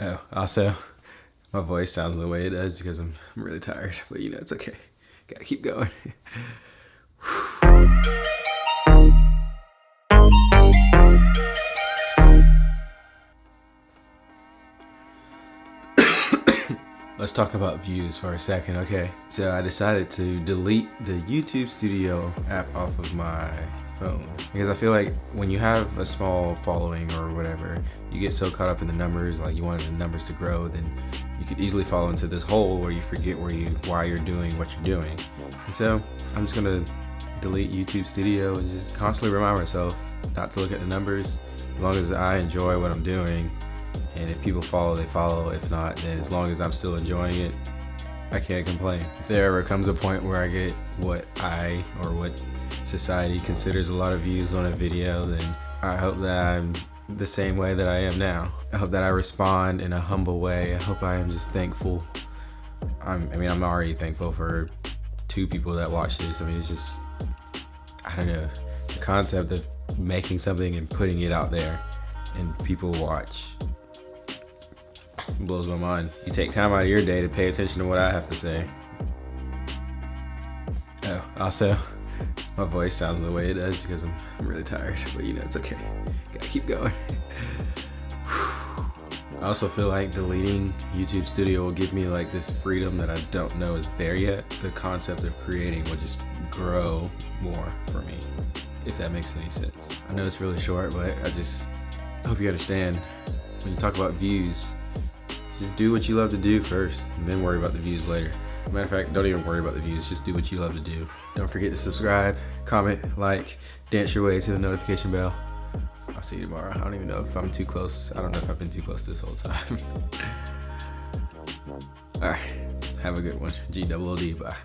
Oh, also, my voice sounds the way it does because I'm, I'm really tired, but you know, it's okay. Gotta keep going. Let's talk about views for a second, okay? So I decided to delete the YouTube Studio app off of my phone because I feel like when you have a small following or whatever, you get so caught up in the numbers, like you want the numbers to grow, then you could easily fall into this hole where you forget where you why you're doing what you're doing. And so I'm just gonna delete YouTube Studio and just constantly remind myself not to look at the numbers. As long as I enjoy what I'm doing, and if people follow, they follow. If not, then as long as I'm still enjoying it, I can't complain. If there ever comes a point where I get what I or what society considers a lot of views on a video, then I hope that I'm the same way that I am now. I hope that I respond in a humble way. I hope I am just thankful. I'm, I mean, I'm already thankful for two people that watch this. I mean, it's just, I don't know, the concept of making something and putting it out there and people watch blows my mind. You take time out of your day to pay attention to what I have to say. Oh, also, my voice sounds the way it does because I'm, I'm really tired, but you know, it's okay. Gotta keep going. I also feel like deleting YouTube Studio will give me like this freedom that I don't know is there yet. The concept of creating will just grow more for me, if that makes any sense. I know it's really short, but I just hope you understand when you talk about views, just do what you love to do first and then worry about the views later. Matter of fact, don't even worry about the views, just do what you love to do. Don't forget to subscribe, comment, like, dance your way to the notification bell. I'll see you tomorrow. I don't even know if I'm too close. I don't know if I've been too close this whole time. All right, have a good one. G double O D, bye.